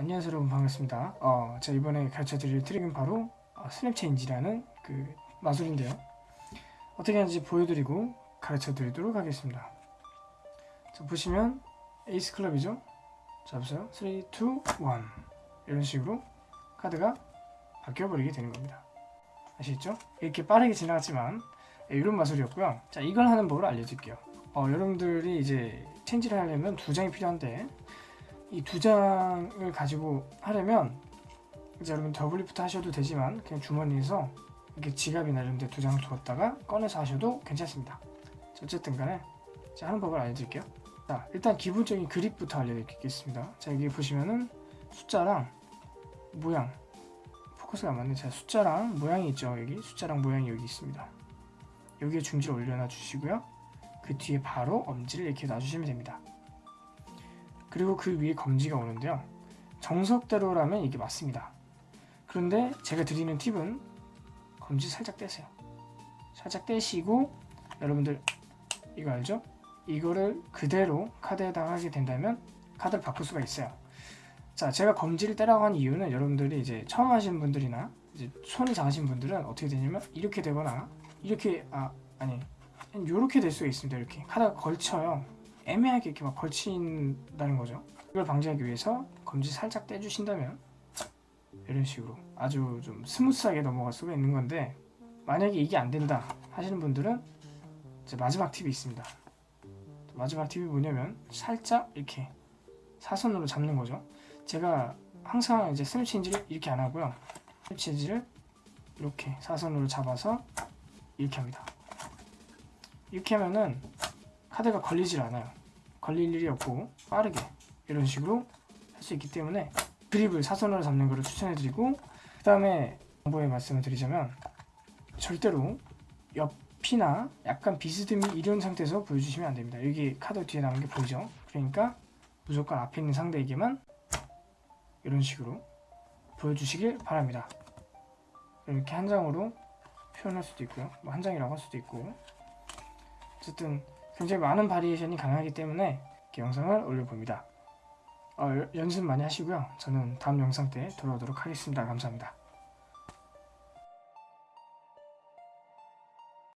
안녕하세요. 여러분 반갑습니다. 어, 제가 이번에 가르쳐드릴 트릭은 바로 어, snap change라는 그 마술인데요. 어떻게 하는지 보여드리고 가르쳐드리도록 하겠습니다. 자 보시면 에이스 클럽이죠? 자 보세요. 3, 2, 1 이런 식으로 카드가 바뀌어버리게 되는 겁니다. 아시겠죠? 이렇게 빠르게 지나갔지만 예, 이런 마술이었고요. 자 이걸 하는 법을 알려드릴게요. 어, 여러분들이 이제 체인지를 하려면 두 장이 필요한데 이 두 장을 가지고 하려면 이제 여러분 double lift 하셔도 되지만 그냥 주머니에서 이렇게 지갑이나 이런 데 두 장을 두었다가 꺼내서 하셔도 괜찮습니다. 자, 어쨌든 간에 자, 하는 법을 알려드릴게요. 자 일단 기본적인 그립부터 알려드리겠습니다. 자 여기 보시면은 숫자랑 모양. 포커스가 안 맞네. 자 숫자랑 모양이 있죠 여기. 숫자랑 모양이 여기 있습니다. 여기에 중지를 올려놔 주시고요. 그 뒤에 바로 엄지를 이렇게 놔주시면 됩니다 그리고 그 위에 검지가 오는데요. 정석대로라면 이게 맞습니다. 그런데 제가 드리는 팁은 검지 살짝 떼세요. 살짝 떼시고 여러분들 이거 알죠? 이거를 그대로 카드에다가 하게 된다면 카드를 바꿀 수가 있어요. 자 제가 검지를 떼라고 한 이유는 여러분들이 이제 처음 하시는 분들이나 이제 손이 작으신 분들은 어떻게 되냐면 이렇게 되거나 이렇게 아 아니 이렇게 될 수가 있습니다. 이렇게. 카드가 걸쳐요 애매하게 이렇게 막 걸친다는 거죠. 이걸 방지하기 위해서 검지 살짝 떼주신다면 이런 식으로 아주 좀 스무스하게 넘어갈 수가 있는 건데 만약에 이게 안 된다 하시는 분들은 이제 마지막 팁이 있습니다. 마지막 팁이 뭐냐면 살짝 이렇게 사선으로 잡는 거죠. 제가 항상 이제 snap change를 이렇게 안 하고요. 스냅 체인지를 이렇게 사선으로 잡아서 이렇게 합니다. 이렇게 하면은 카드가 걸리질 않아요 걸릴 일이 없고 빠르게 이런 식으로 할 수 있기 때문에 그립을 사선으로 잡는 것을 추천해 드리고 그 다음에 정보에 말씀을 드리자면 절대로 옆이나 약간 비스듬히 이런 상태에서 보여주시면 안 됩니다. 여기 카드 뒤에 나온 게 보이죠? 그러니까 무조건 앞에 있는 상대에게만 이런 식으로 보여주시길 바랍니다. 이렇게 한 장으로 표현할 수도 있고요. 뭐 한 장이라고 할 수도 있고. 어쨌든 굉장히 많은 바리에이션이 가능하기 때문에 영상을 올려봅니다. 어, 연습 많이 하시고요. 저는 다음 영상 때 돌아오도록 하겠습니다. 감사합니다